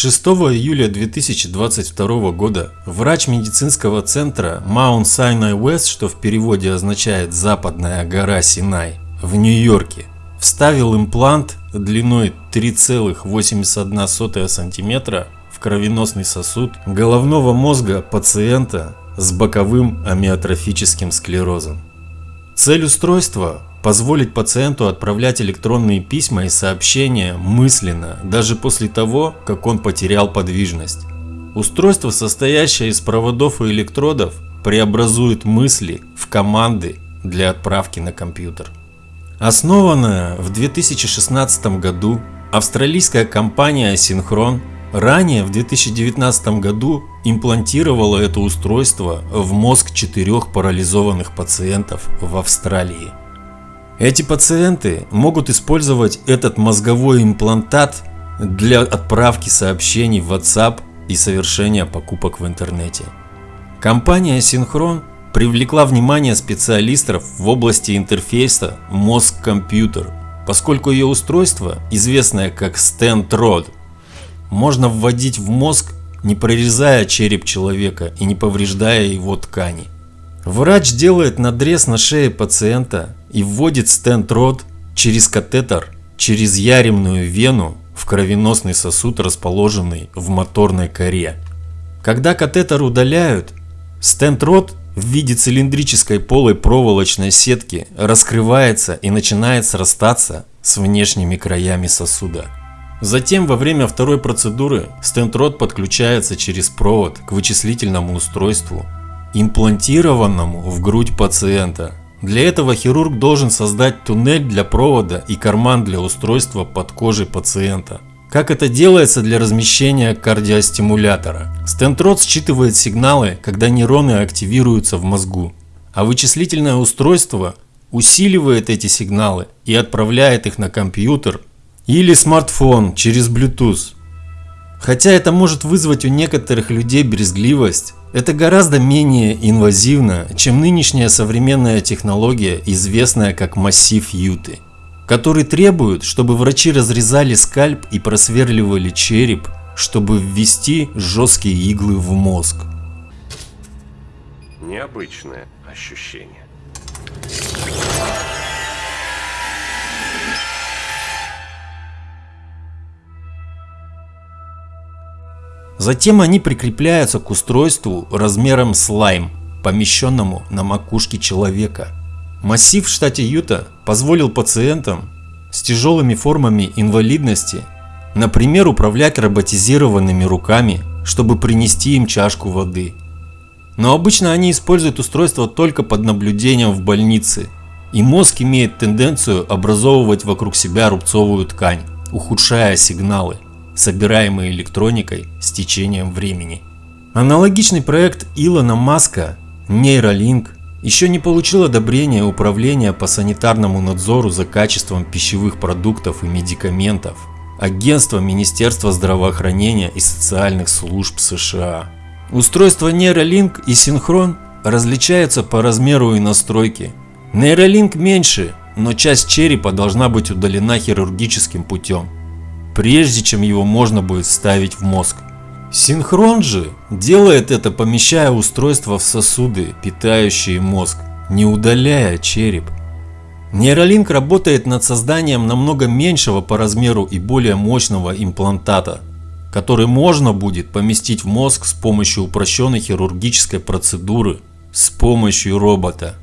6 июля 2022 года врач медицинского центра Mount Sinai West, что в переводе означает «Западная гора Синай», в Нью-Йорке, вставил имплант длиной 3,81 см в кровеносный сосуд головного мозга пациента с боковым амиотрофическим склерозом. Цель устройства – позволить пациенту отправлять электронные письма и сообщения мысленно, даже после того, как он потерял подвижность. Устройство, состоящее из проводов и электродов, преобразует мысли в команды для отправки на компьютер. Основанная в 2016 году австралийская компания Synchron ранее в 2019 году имплантировала это устройство в мозг четырех парализованных пациентов в Австралии. Эти пациенты могут использовать этот мозговой имплантат для отправки сообщений в WhatsApp и совершения покупок в интернете. Компания Synchron привлекла внимание специалистов в области интерфейса мозг-компьютер, поскольку ее устройство, известное как Stand можно вводить в мозг, не прорезая череп человека и не повреждая его ткани. Врач делает надрез на шее пациента и вводит стенд-род через катетер, через яремную вену в кровеносный сосуд, расположенный в моторной коре. Когда катетер удаляют, стенд-род в виде цилиндрической полой проволочной сетки раскрывается и начинает срастаться с внешними краями сосуда. Затем во время второй процедуры стентрод подключается через провод к вычислительному устройству, имплантированному в грудь пациента. Для этого хирург должен создать туннель для провода и карман для устройства под кожей пациента. Как это делается для размещения кардиостимулятора? Стентрод считывает сигналы, когда нейроны активируются в мозгу, а вычислительное устройство усиливает эти сигналы и отправляет их на компьютер или смартфон через Bluetooth. Хотя это может вызвать у некоторых людей брезгливость, это гораздо менее инвазивно, чем нынешняя современная технология, известная как массив Юты который требует, чтобы врачи разрезали скальп и просверливали череп, чтобы ввести жесткие иглы в мозг. Необычное ощущение. Затем они прикрепляются к устройству размером с лайм, помещенному на макушке человека – Массив в штате Юта позволил пациентам с тяжелыми формами инвалидности, например, управлять роботизированными руками, чтобы принести им чашку воды. Но обычно они используют устройство только под наблюдением в больнице, и мозг имеет тенденцию образовывать вокруг себя рубцовую ткань, ухудшая сигналы, собираемые электроникой с течением времени. Аналогичный проект Илона Маска Neuralink еще не получил одобрения Управления по санитарному надзору за качеством пищевых продуктов и медикаментов, Агентство Министерства здравоохранения и социальных служб США. Устройства Neuralink и Синхрон различаются по размеру и настройке. Neuralink меньше, но часть черепа должна быть удалена хирургическим путем, прежде чем его можно будет вставить в мозг. Синхрон же делает это, помещая устройство в сосуды, питающие мозг, не удаляя череп. Нейролинк работает над созданием намного меньшего по размеру и более мощного имплантата, который можно будет поместить в мозг с помощью упрощенной хирургической процедуры, с помощью робота.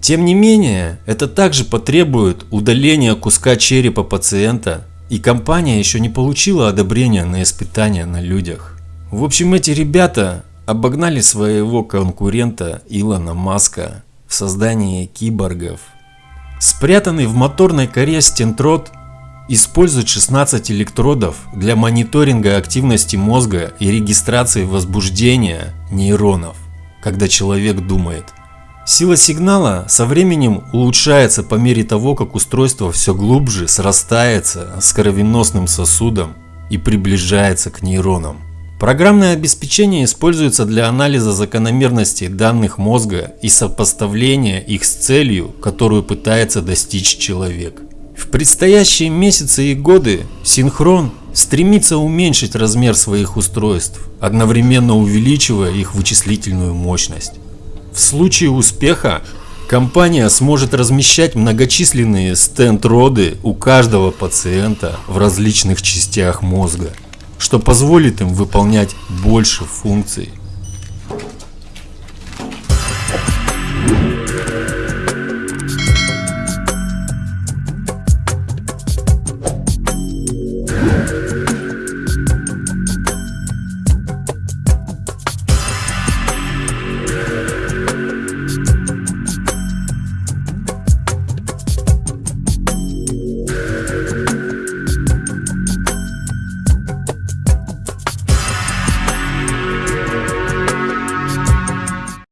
Тем не менее, это также потребует удаления куска черепа пациента, и компания еще не получила одобрения на испытания на людях. В общем, эти ребята обогнали своего конкурента Илона Маска в создании киборгов. Спрятанный в моторной коре стентрод использует 16 электродов для мониторинга активности мозга и регистрации возбуждения нейронов, когда человек думает. Сила сигнала со временем улучшается по мере того, как устройство все глубже срастается с кровеносным сосудом и приближается к нейронам. Программное обеспечение используется для анализа закономерностей данных мозга и сопоставления их с целью, которую пытается достичь человек. В предстоящие месяцы и годы Синхрон стремится уменьшить размер своих устройств, одновременно увеличивая их вычислительную мощность. В случае успеха компания сможет размещать многочисленные стенд-роды у каждого пациента в различных частях мозга, что позволит им выполнять больше функций